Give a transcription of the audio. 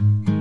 Mm-hmm.